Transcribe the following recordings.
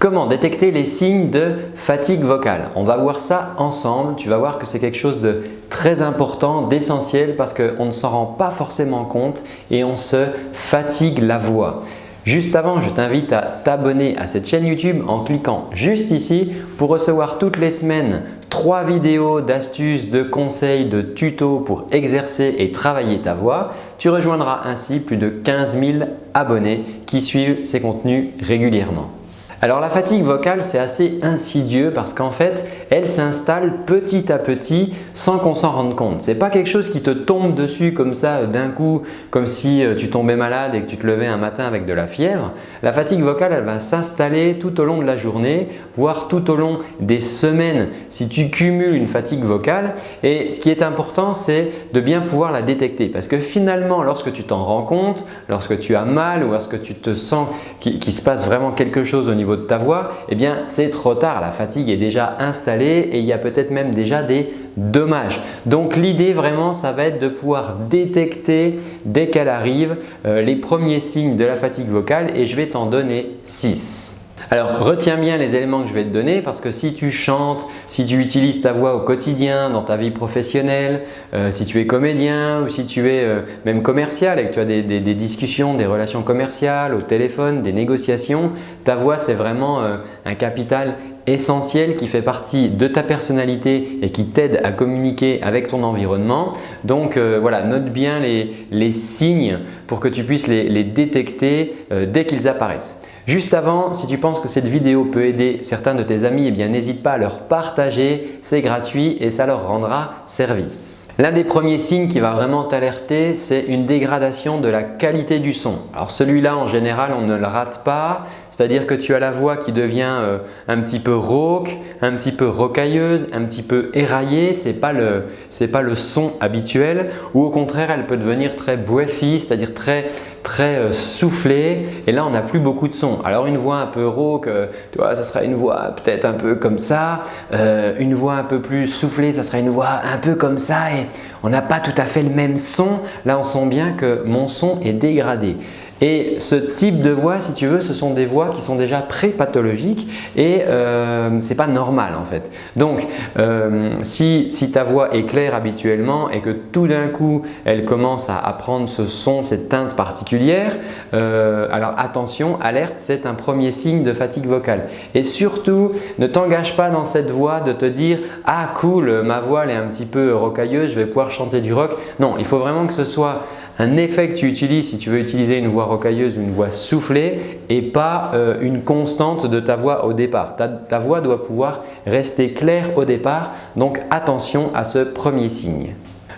Comment détecter les signes de fatigue vocale? On va voir ça ensemble. Tu vas voir que c'est quelque chose de très important, d'essentiel parce qu'on ne s'en rend pas forcément compte et on se fatigue la voix. Juste avant, je t'invite à t'abonner à cette chaîne YouTube en cliquant juste ici pour recevoir toutes les semaines trois vidéos d'astuces, de conseils, de tutos pour exercer et travailler ta voix. Tu rejoindras ainsi plus de 15 000 abonnés qui suivent ces contenus régulièrement. Alors la fatigue vocale, c'est assez insidieux parce qu'en fait, elle s'installe petit à petit sans qu'on s'en rende compte. Ce n'est pas quelque chose qui te tombe dessus comme ça euh, d'un coup, comme si euh, tu tombais malade et que tu te levais un matin avec de la fièvre. La fatigue vocale, elle va s'installer tout au long de la journée, voire tout au long des semaines si tu cumules une fatigue vocale. Et ce qui est important, c'est de bien pouvoir la détecter parce que finalement, lorsque tu t'en rends compte, lorsque tu as mal ou lorsque tu te sens qu'il se passe vraiment quelque chose au niveau de ta voix, eh bien c'est trop tard. La fatigue est déjà installée et il y a peut-être même déjà des dommages. Donc l'idée vraiment, ça va être de pouvoir détecter dès qu'elle arrive euh, les premiers signes de la fatigue vocale et je vais t'en donner 6. Alors retiens bien les éléments que je vais te donner parce que si tu chantes, si tu utilises ta voix au quotidien dans ta vie professionnelle, euh, si tu es comédien ou si tu es euh, même commercial et que tu as des, discussions, des relations commerciales au téléphone, des négociations, ta voix c'est vraiment un capital essentiel qui fait partie de ta personnalité et qui t'aide à communiquer avec ton environnement. Donc voilà, note bien les, signes pour que tu puisses les, détecter dès qu'ils apparaissent. Juste avant, si tu penses que cette vidéo peut aider certains de tes amis, eh bien n'hésite pas à leur partager, c'est gratuit et ça leur rendra service. L'un des premiers signes qui va vraiment t'alerter, c'est une dégradation de la qualité du son. Alors celui-là, en général, on ne le rate pas. C'est-à-dire que tu as la voix qui devient euh, un petit peu rauque, un petit peu rocailleuse, un petit peu éraillée. Ce n'est pas, le, son habituel ou au contraire, elle peut devenir très breathy, c'est-à-dire très, très euh, soufflée et là on n'a plus beaucoup de son. Alors une voix un peu rauque, euh, tu vois, ça sera une voix peut-être un peu comme ça. une voix un peu plus soufflée, ça sera une voix un peu comme ça et on n'a pas tout à fait le même son. Là on sent bien que mon son est dégradé. Et ce type de voix, si tu veux, ce sont des voix qui sont déjà pré-pathologiques et euh, ce n'est pas normal en fait. Donc, euh, si, ta voix est claire habituellement et que tout d'un coup, elle commence à, prendre ce son, cette teinte particulière, euh, alors attention, alerte, c'est un premier signe de fatigue vocale. Et surtout, ne t'engage pas dans cette voix de te dire « Ah cool, ma voix est un petit peu rocailleuse, je vais pouvoir chanter du rock ». Non, il faut vraiment que ce soit un effet que tu utilises si tu veux utiliser une voix rocailleuse ou une voix soufflée et pas euh, une constante de ta voix au départ. ta voix doit pouvoir rester claire au départ, donc attention à ce premier signe.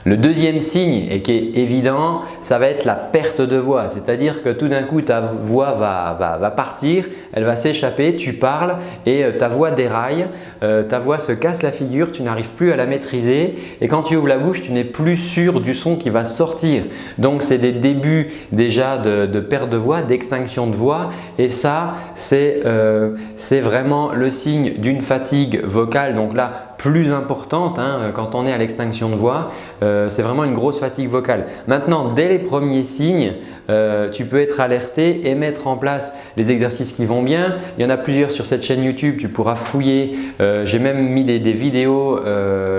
Le deuxième signe, et qui est évident, ça va être la perte de voix. C'est-à-dire que tout d'un coup, ta voix va, partir, elle va s'échapper, tu parles et euh, ta voix déraille, euh, ta voix se casse la figure, tu n'arrives plus à la maîtriser et quand tu ouvres la bouche, tu n'es plus sûr du son qui va sortir. Donc, c'est des débuts déjà de, perte de voix, d'extinction de voix et ça, euh, c'est vraiment le signe d'une fatigue vocale. Donc là, plus importante hein, quand on est à l'extinction de voix. Euh, c'est vraiment une grosse fatigue vocale. Maintenant, dès les premiers signes, euh, tu peux être alerté et mettre en place les exercices qui vont bien. Il y en a plusieurs sur cette chaîne YouTube, tu pourras fouiller. Euh, j'ai même mis des, vidéos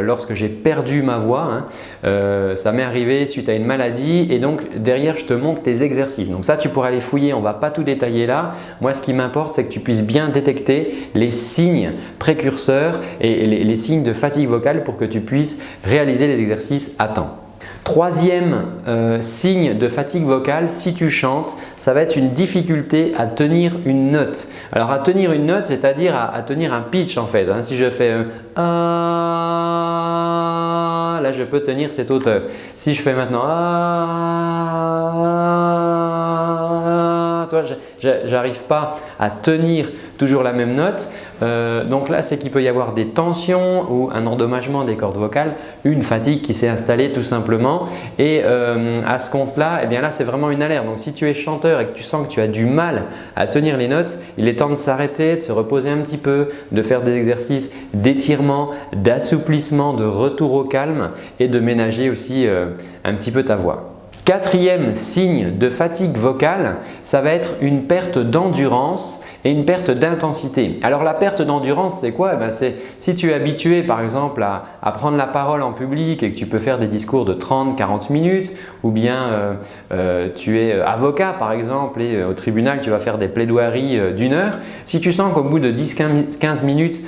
lorsque j'ai perdu ma voix. Hein. ça m'est arrivé suite à une maladie et donc derrière je te montre tes exercices. Donc ça tu pourras les fouiller, on ne va pas tout détailler là. Moi ce qui m'importe c'est que tu puisses bien détecter les signes précurseurs et les signes de fatigue vocale pour que tu puisses réaliser les exercices à temps. Troisième euh, signe de fatigue vocale, si tu chantes, ça va être une difficulté à tenir une note. Alors à tenir une note, c'est-à-dire à, tenir un pitch en fait. Hein. Si je fais ah, là je peux tenir cette hauteur. Si je fais maintenant ah, j'arrive pas à tenir toujours la même note. Euh, donc là, c'est qu'il peut y avoir des tensions ou un endommagement des cordes vocales, une fatigue qui s'est installée tout simplement. Et euh, à ce compte-là, eh bien là, c'est vraiment une alerte. Donc si tu es chanteur et que tu sens que tu as du mal à tenir les notes, il est temps de s'arrêter, de se reposer un petit peu, de faire des exercices d'étirement, d'assouplissement, de retour au calme et de ménager aussi euh, un petit peu ta voix. Quatrième signe de fatigue vocale, ça va être une perte d'endurance et une perte d'intensité. Alors la perte d'endurance, c'est quoi? Eh ben, C'est si tu es habitué par exemple à, prendre la parole en public et que tu peux faire des discours de 30-40 minutes ou bien euh, euh, tu es avocat par exemple et au tribunal tu vas faire des plaidoiries d'une heure. Si tu sens qu'au bout de 10-15 minutes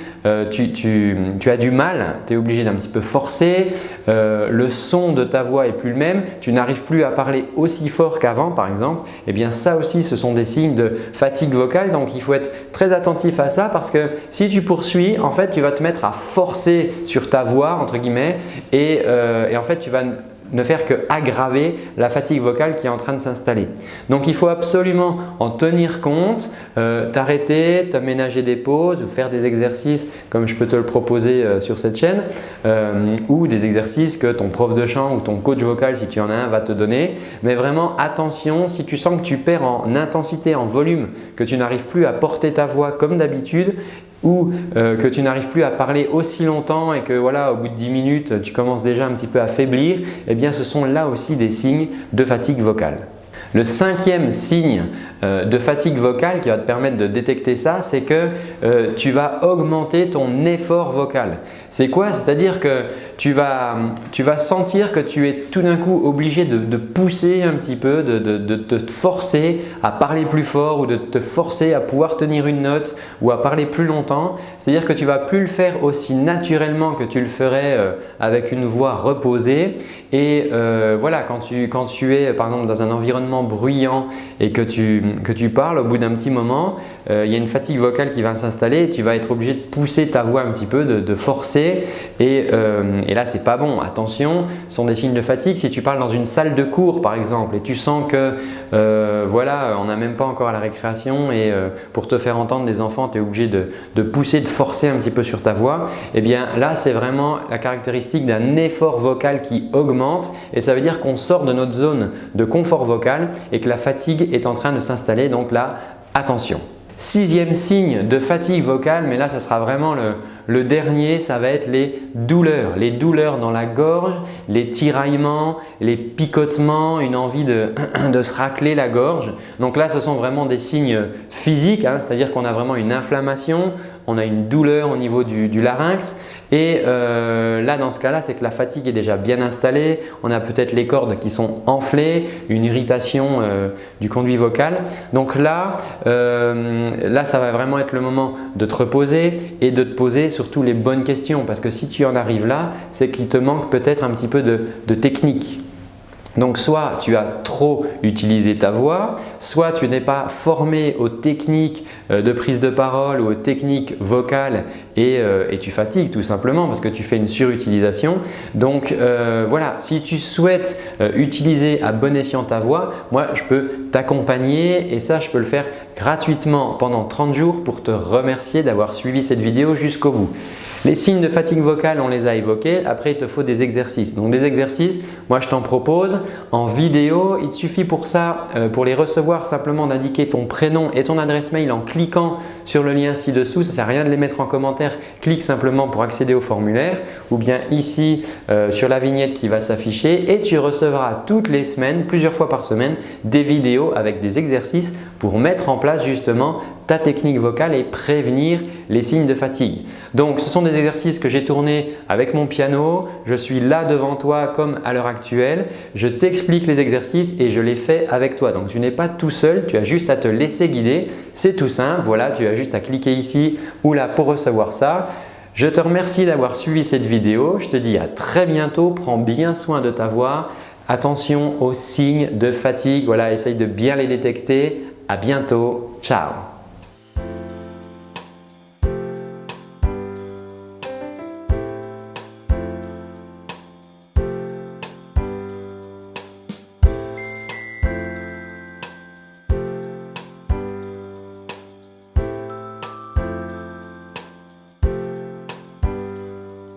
tu, as du mal, tu es obligé d'un petit peu forcer, le son de ta voix est plus le même, tu n'arrives plus à parler aussi fort qu'avant par exemple, eh bien ça aussi ce sont des signes de fatigue vocale donc faut être très attentif à ça parce que si tu poursuis en fait tu vas te mettre à forcer sur ta voix entre guillemets et, euh, et en fait tu vas ne faire que aggraver la fatigue vocale qui est en train de s'installer. Donc il faut absolument en tenir compte, euh, t'arrêter, t'aménager des pauses ou faire des exercices comme je peux te le proposer euh, sur cette chaîne euh, ou des exercices que ton prof de chant ou ton coach vocal si tu en as un va te donner. Mais vraiment attention si tu sens que tu perds en intensité, en volume, que tu n'arrives plus à porter ta voix comme d'habitude, ou euh, que tu n'arrives plus à parler aussi longtemps et que voilà, au bout de 10 minutes, tu commences déjà un petit peu à faiblir, eh bien ce sont là aussi des signes de fatigue vocale. Le cinquième signe euh, de fatigue vocale qui va te permettre de détecter ça, c'est que euh, tu vas augmenter ton effort vocal. C'est quoi? C'est-à-dire que tu vas, tu vas sentir que tu es tout d'un coup obligé de, pousser un petit peu, de, te forcer à parler plus fort ou de te forcer à pouvoir tenir une note ou à parler plus longtemps. C'est-à-dire que tu vas plus le faire aussi naturellement que tu le ferais euh, avec une voix reposée. Et voilà, quand tu, quand tu es par exemple dans un environnement bruyant et que tu, que tu parles, au bout d'un petit moment, euh, il y a une fatigue vocale qui va s'installer et tu vas être obligé de pousser ta voix un petit peu, de, forcer et, euh, et là, c'est pas bon. Attention, ce sont des signes de fatigue. Si tu parles dans une salle de cours par exemple et tu sens que euh, voilà, on n'a même pas encore à la récréation et pour te faire entendre des enfants, tu es obligé de, pousser, de forcer un petit peu sur ta voix, et eh bien là, c'est vraiment la caractéristique d'un effort vocal qui augmente et ça veut dire qu'on sort de notre zone de confort vocal et que la fatigue est en train de s'installer. Donc là, attention. Sixième signe de fatigue vocale, mais là ça sera vraiment le, dernier, ça va être les douleurs. Les douleurs dans la gorge, les tiraillements, les picotements, une envie de, se racler la gorge. Donc là ce sont vraiment des signes physiques, hein, c'est-à-dire qu'on a vraiment une inflammation, on a une douleur au niveau du larynx et euh, là, dans ce cas-là, c'est que la fatigue est déjà bien installée. On a peut-être les cordes qui sont enflées, une irritation euh, du conduit vocal. Donc là, euh, là, ça va vraiment être le moment de te reposer et de te poser surtout les bonnes questions. Parce que si tu en arrives là, c'est qu'il te manque peut-être un petit peu de technique. Donc soit tu as trop utilisé ta voix, soit tu n'es pas formé aux techniques euh, de prise de parole ou aux techniques vocales et, euh, tu fatigues tout simplement parce que tu fais une surutilisation. Donc euh, voilà, si tu souhaites utiliser à bon escient ta voix, moi je peux t'accompagner et ça je peux le faire gratuitement pendant 30 jours pour te remercier d'avoir suivi cette vidéo jusqu'au bout. Les signes de fatigue vocale, on les a évoqués. Après, il te faut des exercices. Donc des exercices, moi je t'en propose en vidéo. Il suffit pour ça, euh, pour les recevoir, simplement d'indiquer ton prénom et ton adresse mail en cliquant sur le lien ci-dessous. Ça ne sert à rien de les mettre en commentaire. Clique simplement pour accéder au formulaire ou bien ici euh, sur la vignette qui va s'afficher et tu recevras toutes les semaines, plusieurs fois par semaine, des vidéos avec des exercices pour mettre en place justement ta technique vocale et prévenir les signes de fatigue. Donc ce sont des exercices que j'ai tournés avec mon piano, je suis là devant toi comme à l'heure actuelle, je t'explique les exercices et je les fais avec toi. Donc tu n'es pas tout seul, tu as juste à te laisser guider, c'est tout simple, voilà tu as juste à cliquer ici ou là pour recevoir ça. Je te remercie d'avoir suivi cette vidéo, je te dis à très bientôt, prends bien soin de ta voix, attention aux signes de fatigue, voilà essaye de bien les détecter, à bientôt, ciao